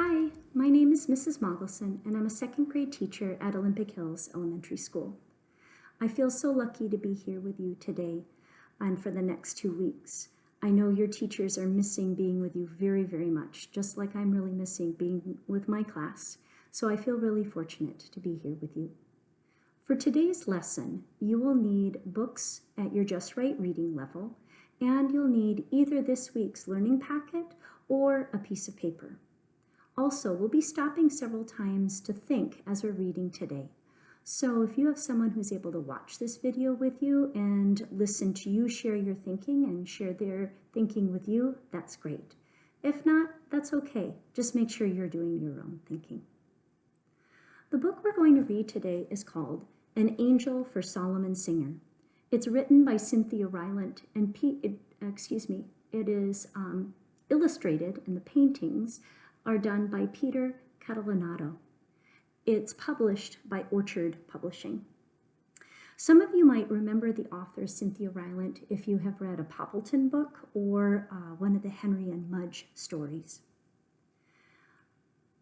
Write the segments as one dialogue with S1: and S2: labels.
S1: Hi, my name is Mrs. Mogelson, and I'm a second grade teacher at Olympic Hills Elementary School. I feel so lucky to be here with you today and for the next two weeks. I know your teachers are missing being with you very, very much, just like I'm really missing being with my class. So I feel really fortunate to be here with you. For today's lesson, you will need books at your Just Right reading level, and you'll need either this week's learning packet or a piece of paper. Also, we'll be stopping several times to think as we're reading today. So if you have someone who's able to watch this video with you and listen to you share your thinking and share their thinking with you, that's great. If not, that's okay. Just make sure you're doing your own thinking. The book we're going to read today is called An Angel for Solomon Singer. It's written by Cynthia Rylant and, P, it, excuse me, it is um, illustrated in the paintings are done by Peter Catalanotto. It's published by Orchard Publishing. Some of you might remember the author Cynthia Rylant if you have read a Poppleton book or uh, one of the Henry and Mudge stories.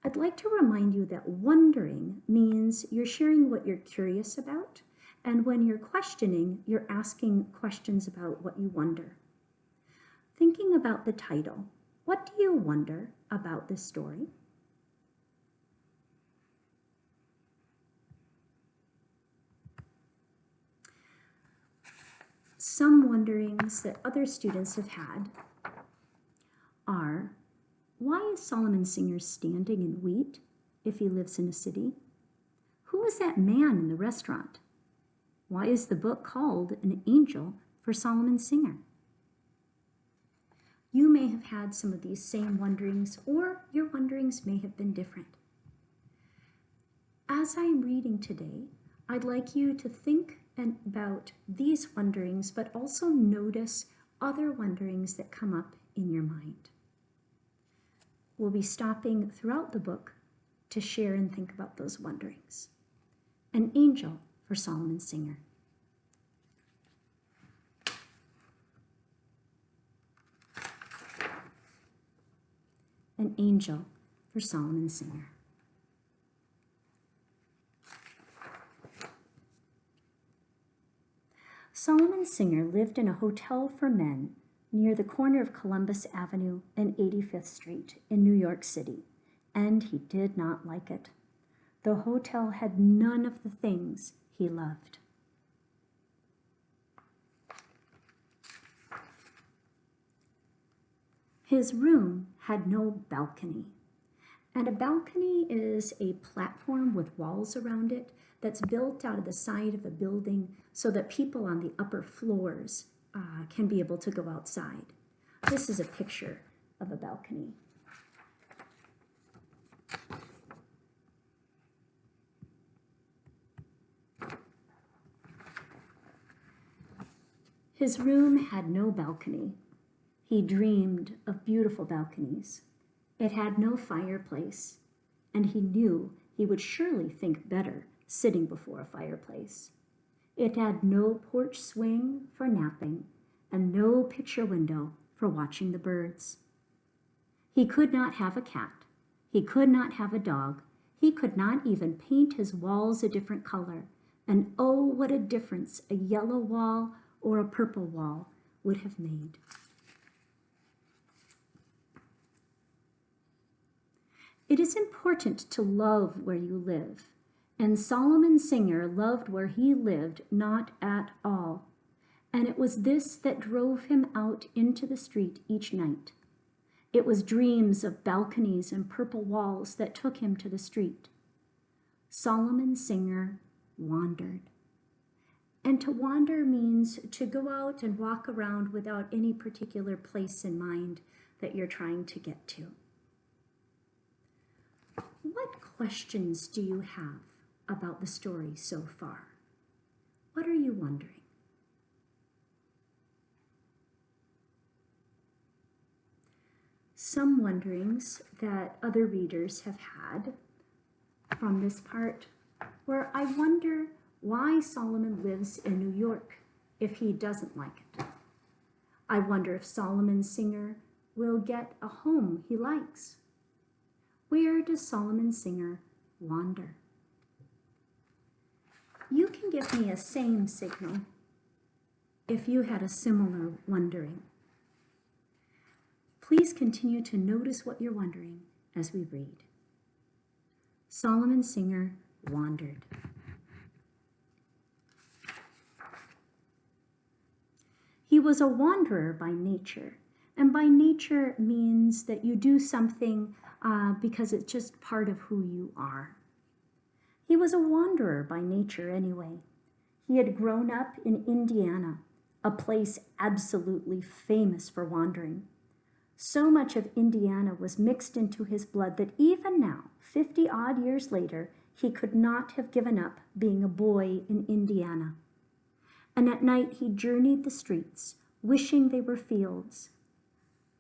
S1: I'd like to remind you that wondering means you're sharing what you're curious about, and when you're questioning, you're asking questions about what you wonder. Thinking about the title, what do you wonder about this story? Some wonderings that other students have had are, why is Solomon Singer standing in wheat if he lives in a city? Who is that man in the restaurant? Why is the book called An Angel for Solomon Singer? You may have had some of these same wonderings or your wonderings may have been different. As I am reading today, I'd like you to think about these wonderings, but also notice other wonderings that come up in your mind. We'll be stopping throughout the book to share and think about those wonderings. An angel for Solomon Singer. An angel for Solomon Singer. Solomon Singer lived in a hotel for men near the corner of Columbus Avenue and 85th Street in New York City, and he did not like it. The hotel had none of the things he loved. His room had no balcony. And a balcony is a platform with walls around it that's built out of the side of a building so that people on the upper floors uh, can be able to go outside. This is a picture of a balcony. His room had no balcony, he dreamed of beautiful balconies. It had no fireplace, and he knew he would surely think better sitting before a fireplace. It had no porch swing for napping and no picture window for watching the birds. He could not have a cat. He could not have a dog. He could not even paint his walls a different color. And oh, what a difference a yellow wall or a purple wall would have made. It is important to love where you live, and Solomon Singer loved where he lived not at all, and it was this that drove him out into the street each night. It was dreams of balconies and purple walls that took him to the street. Solomon Singer wandered. And to wander means to go out and walk around without any particular place in mind that you're trying to get to. What questions do you have about the story so far? What are you wondering? Some wonderings that other readers have had from this part where I wonder why Solomon lives in New York if he doesn't like it. I wonder if Solomon Singer will get a home he likes Where does Solomon Singer wander? You can give me a same signal if you had a similar wondering. Please continue to notice what you're wondering as we read. Solomon Singer wandered. He was a wanderer by nature, and by nature means that you do something uh, because it's just part of who you are. He was a wanderer by nature anyway. He had grown up in Indiana, a place absolutely famous for wandering. So much of Indiana was mixed into his blood that even now, 50 odd years later, he could not have given up being a boy in Indiana. And at night he journeyed the streets, wishing they were fields,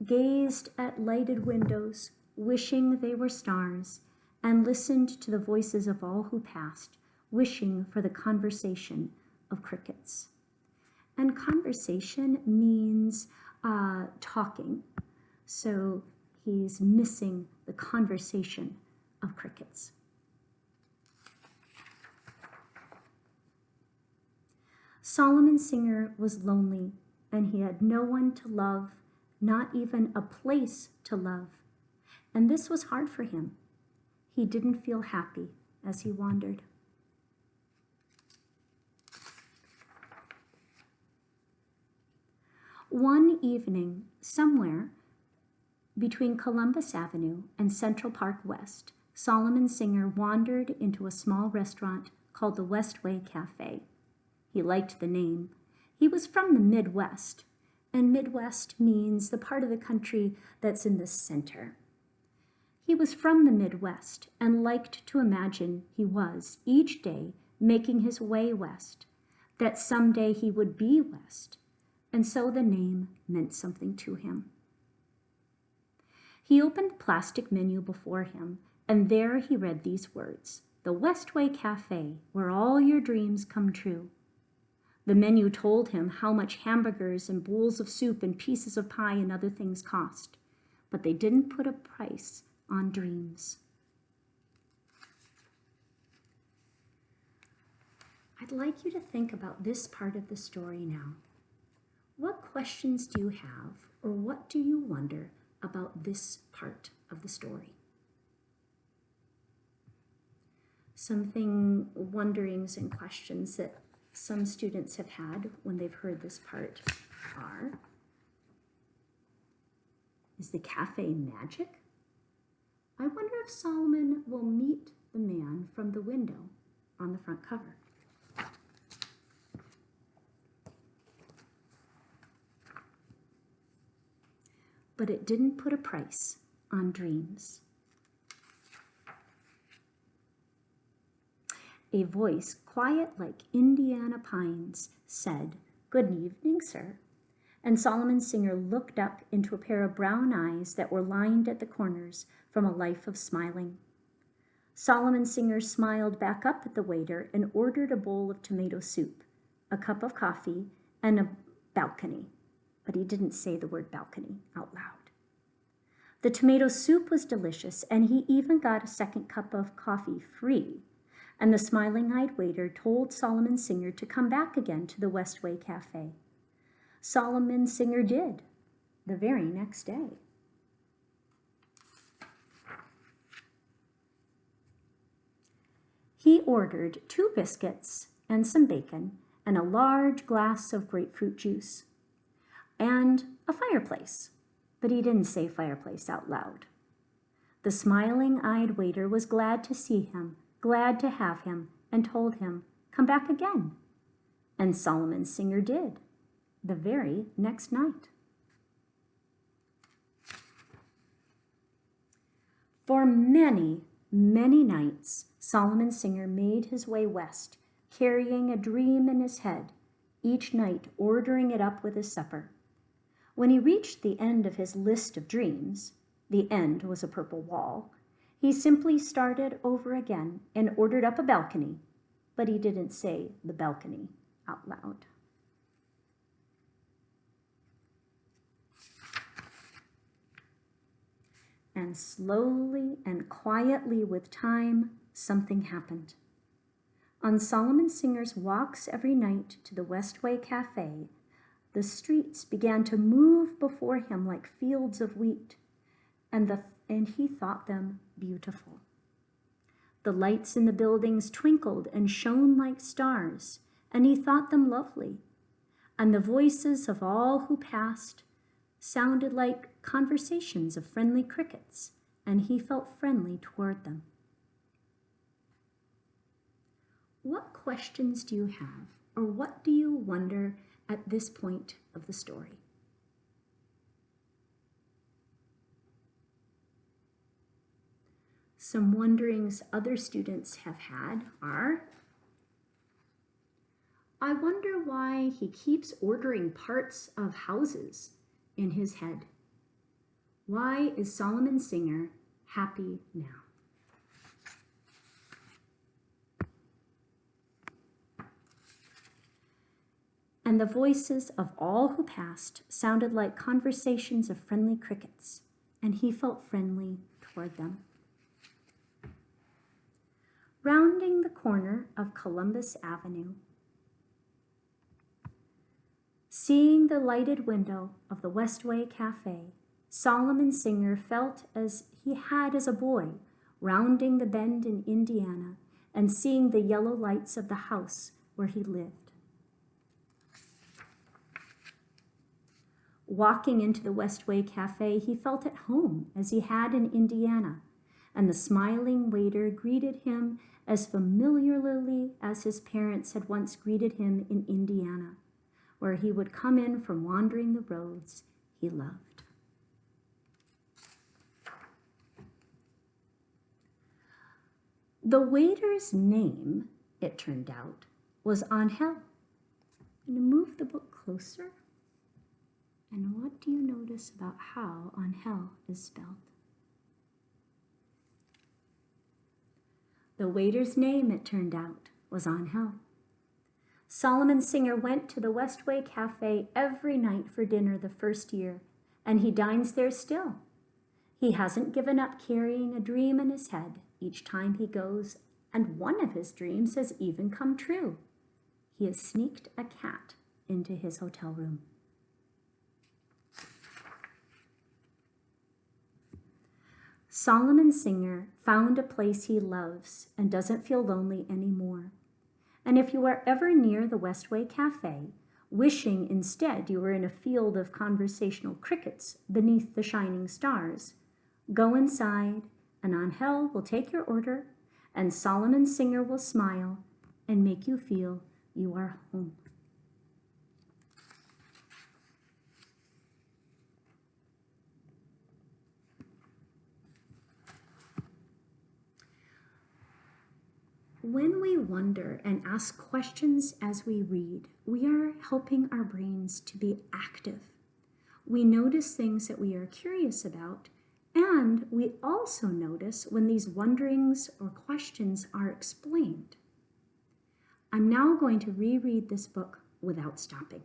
S1: gazed at lighted windows, wishing they were stars, and listened to the voices of all who passed, wishing for the conversation of crickets. And conversation means uh, talking. So he's missing the conversation of crickets. Solomon Singer was lonely and he had no one to love, not even a place to love. And this was hard for him. He didn't feel happy as he wandered. One evening, somewhere between Columbus Avenue and Central Park West, Solomon Singer wandered into a small restaurant called the Westway Cafe. He liked the name. He was from the Midwest, and Midwest means the part of the country that's in the center. He was from the Midwest and liked to imagine he was, each day, making his way west, that someday he would be west, and so the name meant something to him. He opened the plastic menu before him, and there he read these words, The Westway Cafe, where all your dreams come true. The menu told him how much hamburgers and bowls of soup and pieces of pie and other things cost, but they didn't put a price on dreams. I'd like you to think about this part of the story now. What questions do you have, or what do you wonder about this part of the story? Something, wonderings and questions that some students have had when they've heard this part are, is the cafe magic? I wonder if Solomon will meet the man from the window on the front cover. But it didn't put a price on dreams. A voice, quiet like Indiana pines, said, Good evening, sir and Solomon Singer looked up into a pair of brown eyes that were lined at the corners from a life of smiling. Solomon Singer smiled back up at the waiter and ordered a bowl of tomato soup, a cup of coffee, and a balcony, but he didn't say the word balcony out loud. The tomato soup was delicious, and he even got a second cup of coffee free. And the smiling-eyed waiter told Solomon Singer to come back again to the Westway Cafe. Solomon Singer did the very next day. He ordered two biscuits and some bacon and a large glass of grapefruit juice and a fireplace, but he didn't say fireplace out loud. The smiling-eyed waiter was glad to see him, glad to have him, and told him, come back again. And Solomon Singer did the very next night. For many, many nights, Solomon Singer made his way west, carrying a dream in his head, each night ordering it up with his supper. When he reached the end of his list of dreams, the end was a purple wall, he simply started over again and ordered up a balcony, but he didn't say the balcony out loud. And slowly and quietly with time, something happened. On Solomon Singer's walks every night to the Westway Cafe, the streets began to move before him like fields of wheat, and, the, and he thought them beautiful. The lights in the buildings twinkled and shone like stars, and he thought them lovely. And the voices of all who passed sounded like conversations of friendly crickets, and he felt friendly toward them. What questions do you have, or what do you wonder at this point of the story? Some wonderings other students have had are, I wonder why he keeps ordering parts of houses in his head. Why is Solomon Singer happy now? And the voices of all who passed sounded like conversations of friendly crickets, and he felt friendly toward them. Rounding the corner of Columbus Avenue, Seeing the lighted window of the Westway Cafe, Solomon Singer felt as he had as a boy, rounding the bend in Indiana and seeing the yellow lights of the house where he lived. Walking into the Westway Cafe, he felt at home as he had in Indiana, and the smiling waiter greeted him as familiarly as his parents had once greeted him in Indiana where he would come in from wandering the roads he loved. The waiter's name, it turned out, was Angel. I'm going to move the book closer. And what do you notice about how Angel is spelled? The waiter's name, it turned out, was Angel. Solomon Singer went to the Westway Cafe every night for dinner the first year, and he dines there still. He hasn't given up carrying a dream in his head each time he goes, and one of his dreams has even come true. He has sneaked a cat into his hotel room. Solomon Singer found a place he loves and doesn't feel lonely anymore. And if you are ever near the Westway Cafe, wishing instead you were in a field of conversational crickets beneath the shining stars, go inside and Angel will take your order and Solomon Singer will smile and make you feel you are home. When we wonder and ask questions as we read, we are helping our brains to be active. We notice things that we are curious about, and we also notice when these wonderings or questions are explained. I'm now going to reread this book without stopping.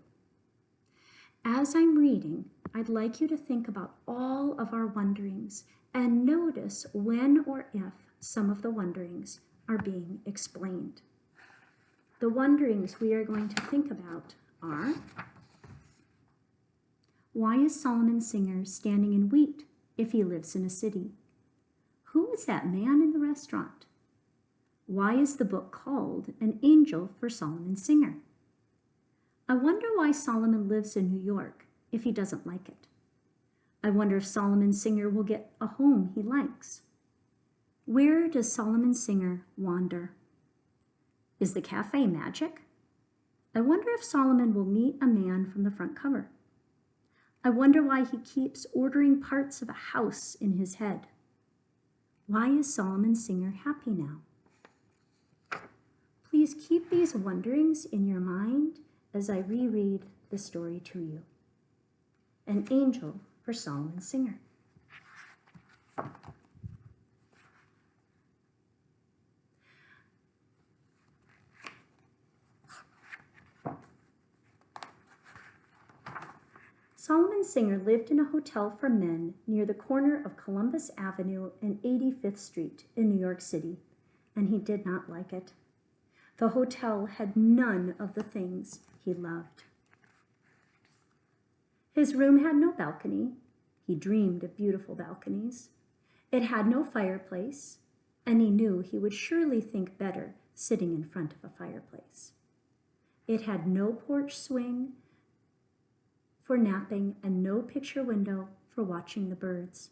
S1: As I'm reading, I'd like you to think about all of our wonderings and notice when or if some of the wonderings are being explained. The wonderings we are going to think about are, why is Solomon Singer standing in wheat if he lives in a city? Who is that man in the restaurant? Why is the book called An Angel for Solomon Singer? I wonder why Solomon lives in New York if he doesn't like it. I wonder if Solomon Singer will get a home he likes. Where does Solomon Singer wander? Is the cafe magic? I wonder if Solomon will meet a man from the front cover. I wonder why he keeps ordering parts of a house in his head. Why is Solomon Singer happy now? Please keep these wonderings in your mind as I reread the story to you. An Angel for Solomon Singer. Solomon Singer lived in a hotel for men near the corner of Columbus Avenue and 85th Street in New York City, and he did not like it. The hotel had none of the things he loved. His room had no balcony. He dreamed of beautiful balconies. It had no fireplace, and he knew he would surely think better sitting in front of a fireplace. It had no porch swing for napping and no picture window for watching the birds.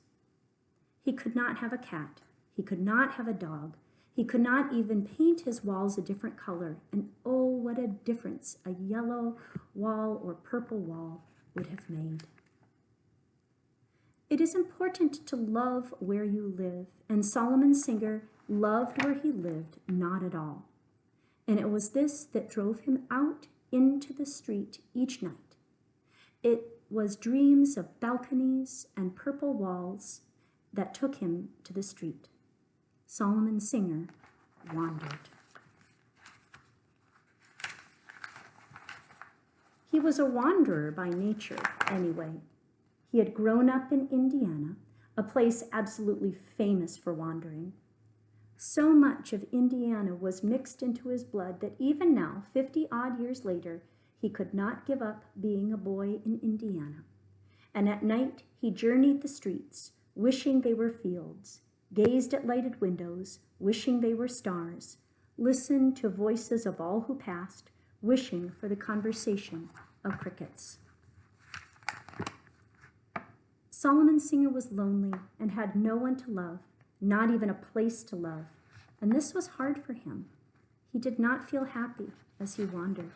S1: He could not have a cat. He could not have a dog. He could not even paint his walls a different color. And oh, what a difference a yellow wall or purple wall would have made. It is important to love where you live, and Solomon Singer loved where he lived not at all. And it was this that drove him out into the street each night. It was dreams of balconies and purple walls that took him to the street. Solomon Singer wandered. He was a wanderer by nature, anyway. He had grown up in Indiana, a place absolutely famous for wandering. So much of Indiana was mixed into his blood that even now, 50 odd years later, he could not give up being a boy in Indiana. And at night he journeyed the streets, wishing they were fields, gazed at lighted windows, wishing they were stars, listened to voices of all who passed, wishing for the conversation of crickets. Solomon Singer was lonely and had no one to love, not even a place to love, and this was hard for him. He did not feel happy as he wandered.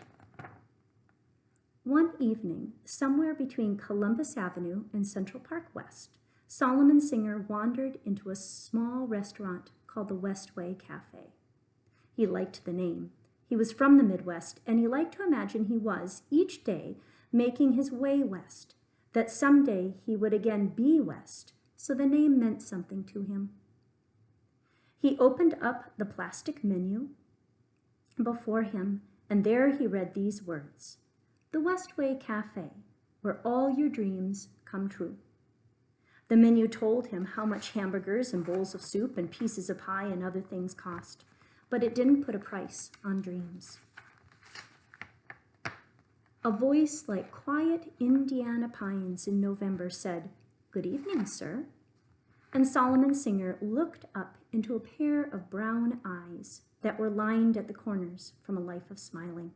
S1: One evening, somewhere between Columbus Avenue and Central Park West, Solomon Singer wandered into a small restaurant called the Westway Cafe. He liked the name. He was from the Midwest, and he liked to imagine he was, each day, making his way west, that someday he would again be west, so the name meant something to him. He opened up the plastic menu before him, and there he read these words, The Westway Cafe, where all your dreams come true. The menu told him how much hamburgers and bowls of soup and pieces of pie and other things cost but it didn't put a price on dreams. A voice like quiet Indiana pines in November said, Good evening, sir. And Solomon Singer looked up into a pair of brown eyes that were lined at the corners from a life of smiling.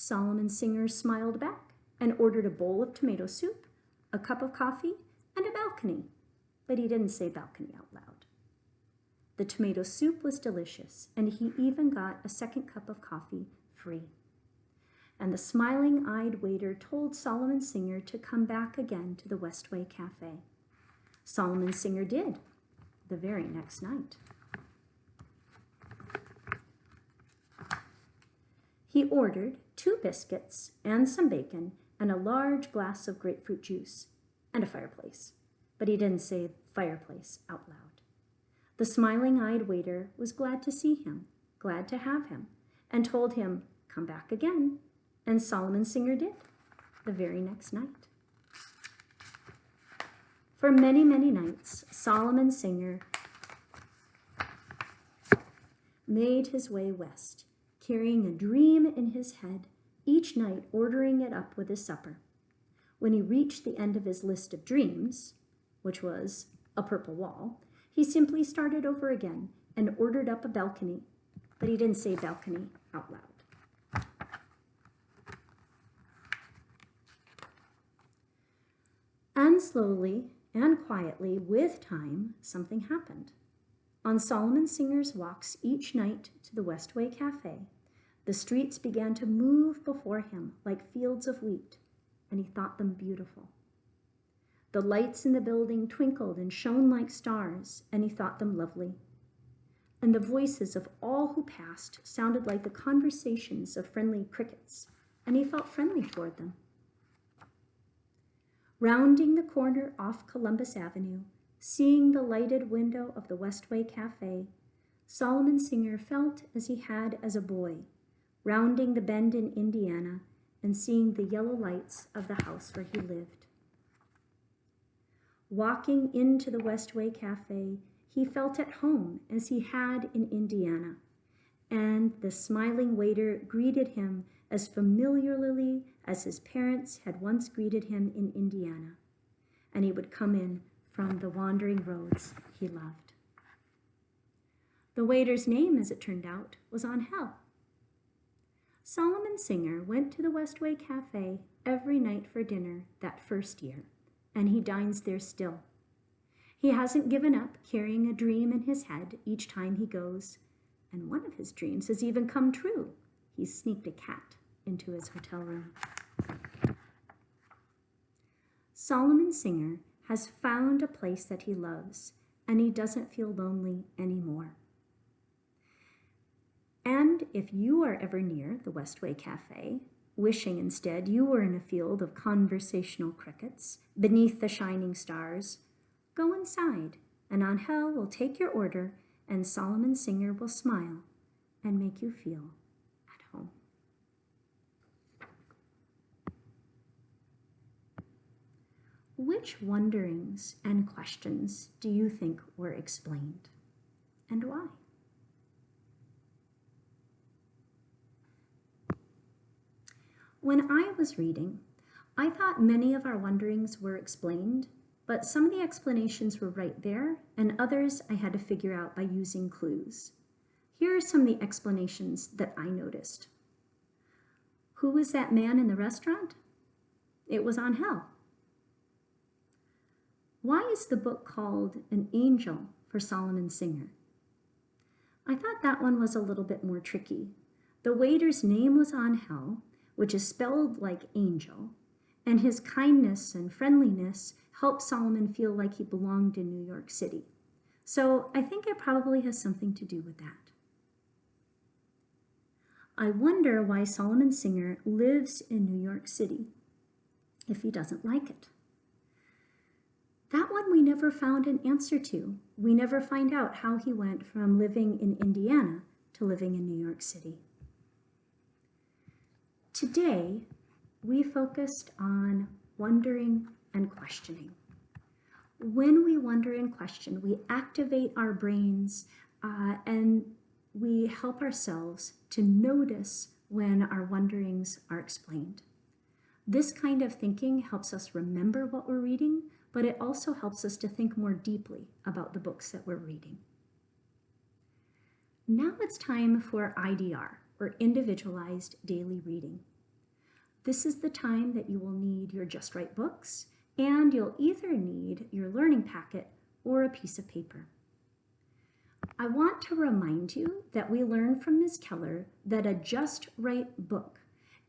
S1: Solomon Singer smiled back and ordered a bowl of tomato soup, a cup of coffee, and a balcony, but he didn't say balcony out loud. The tomato soup was delicious, and he even got a second cup of coffee free. And the smiling-eyed waiter told Solomon Singer to come back again to the Westway Cafe. Solomon Singer did the very next night. He ordered two biscuits and some bacon and a large glass of grapefruit juice and a fireplace, but he didn't say fireplace out loud. The smiling-eyed waiter was glad to see him, glad to have him, and told him, come back again. And Solomon Singer did, the very next night. For many, many nights, Solomon Singer made his way west, carrying a dream in his head, each night ordering it up with his supper. When he reached the end of his list of dreams, which was a purple wall, he simply started over again and ordered up a balcony, but he didn't say balcony out loud. And slowly and quietly, with time, something happened. On Solomon Singer's walks each night to the Westway Cafe, the streets began to move before him like fields of wheat, and he thought them beautiful. The lights in the building twinkled and shone like stars, and he thought them lovely. And the voices of all who passed sounded like the conversations of friendly crickets, and he felt friendly toward them. Rounding the corner off Columbus Avenue, seeing the lighted window of the Westway Cafe, Solomon Singer felt as he had as a boy, rounding the bend in Indiana and seeing the yellow lights of the house where he lived. Walking into the Westway Cafe, he felt at home as he had in Indiana, and the smiling waiter greeted him as familiarly as his parents had once greeted him in Indiana, and he would come in from the wandering roads he loved. The waiter's name, as it turned out, was Angel. Solomon Singer went to the Westway Cafe every night for dinner that first year, and he dines there still. He hasn't given up carrying a dream in his head each time he goes, and one of his dreams has even come true. He sneaked a cat into his hotel room. Solomon Singer has found a place that he loves, and he doesn't feel lonely anymore. And if you are ever near the Westway Cafe, wishing instead you were in a field of conversational crickets beneath the shining stars, go inside, and Angel will take your order, and Solomon Singer will smile and make you feel at home. Which wonderings and questions do you think were explained, and why? When I was reading, I thought many of our wonderings were explained, but some of the explanations were right there, and others I had to figure out by using clues. Here are some of the explanations that I noticed. Who was that man in the restaurant? It was Angel. Why is the book called An Angel for Solomon Singer? I thought that one was a little bit more tricky. The waiter's name was Angel, which is spelled like angel, and his kindness and friendliness helped Solomon feel like he belonged in New York City. So I think it probably has something to do with that. I wonder why Solomon Singer lives in New York City if he doesn't like it. That one we never found an answer to. We never find out how he went from living in Indiana to living in New York City. Today, we focused on wondering and questioning. When we wonder and question, we activate our brains uh, and we help ourselves to notice when our wonderings are explained. This kind of thinking helps us remember what we're reading, but it also helps us to think more deeply about the books that we're reading. Now it's time for IDR, or Individualized Daily Reading. This is the time that you will need your Just Right books, and you'll either need your learning packet or a piece of paper. I want to remind you that we learned from Ms. Keller that a Just Right book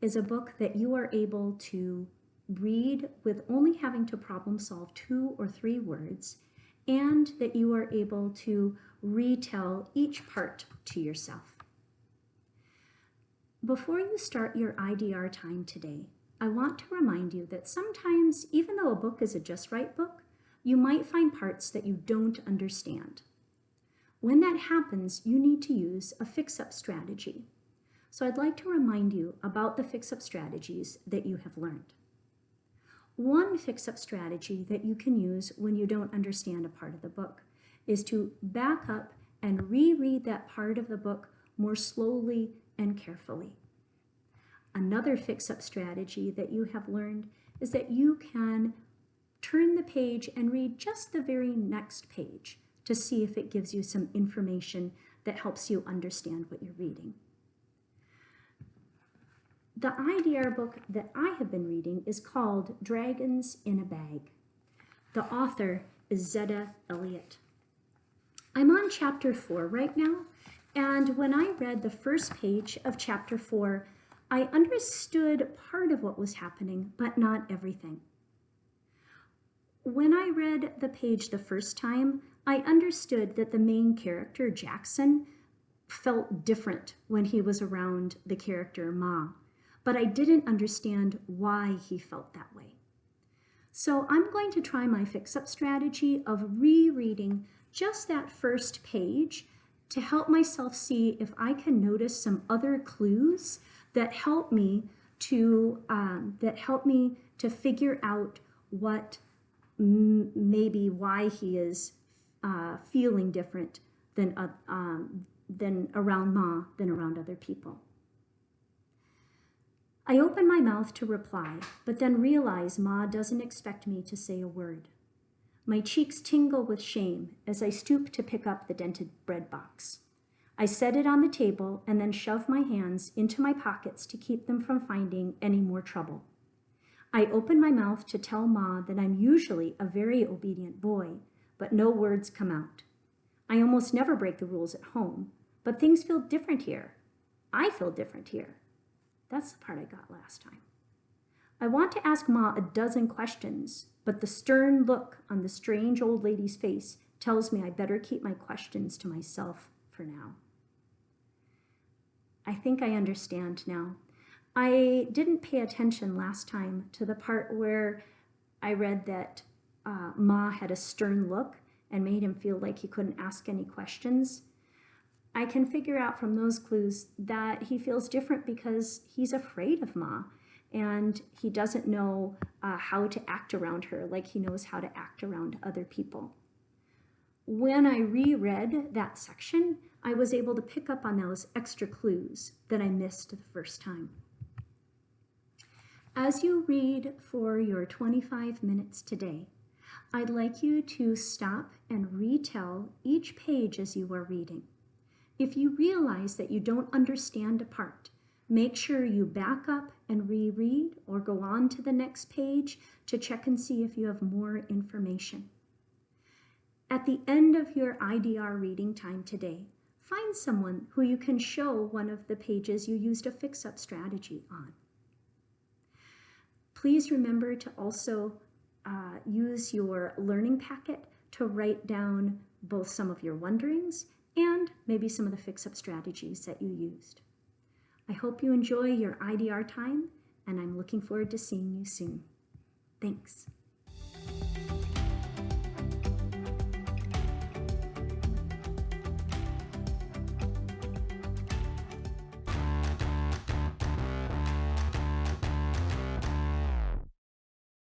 S1: is a book that you are able to read with only having to problem solve two or three words, and that you are able to retell each part to yourself. Before you start your IDR time today, I want to remind you that sometimes, even though a book is a Just Right book, you might find parts that you don't understand. When that happens, you need to use a fix-up strategy. So I'd like to remind you about the fix-up strategies that you have learned. One fix-up strategy that you can use when you don't understand a part of the book is to back up and reread that part of the book more slowly and carefully. Another fix-up strategy that you have learned is that you can turn the page and read just the very next page to see if it gives you some information that helps you understand what you're reading. The IDR book that I have been reading is called Dragons in a Bag. The author is Zetta Elliott. I'm on chapter four right now, and when I read the first page of chapter four, I understood part of what was happening, but not everything. When I read the page the first time, I understood that the main character, Jackson, felt different when he was around the character Ma but I didn't understand why he felt that way. So I'm going to try my fix-up strategy of rereading just that first page to help myself see if I can notice some other clues that help me to um, that help me to figure out what maybe why he is uh, feeling different than uh, um, than around Ma than around other people. I open my mouth to reply, but then realize Ma doesn't expect me to say a word. My cheeks tingle with shame as I stoop to pick up the dented bread box. I set it on the table and then shove my hands into my pockets to keep them from finding any more trouble. I open my mouth to tell Ma that I'm usually a very obedient boy, but no words come out. I almost never break the rules at home, but things feel different here. I feel different here. That's the part I got last time. I want to ask Ma a dozen questions, but the stern look on the strange old lady's face tells me I better keep my questions to myself for now. I think I understand now. I didn't pay attention last time to the part where I read that uh, Ma had a stern look and made him feel like he couldn't ask any questions. I can figure out from those clues that he feels different because he's afraid of Ma and he doesn't know uh, how to act around her like he knows how to act around other people. When I reread that section, I was able to pick up on those extra clues that I missed the first time. As you read for your 25 minutes today, I'd like you to stop and retell each page as you are reading. If you realize that you don't understand a part, make sure you back up and reread or go on to the next page to check and see if you have more information. At the end of your IDR reading time today, find someone who you can show one of the pages you used a fix-up strategy on. Please remember to also uh, use your learning packet to write down both some of your wonderings and maybe some of the fix-up strategies that you used. I hope you enjoy your IDR time, and I'm looking forward to seeing you soon. Thanks.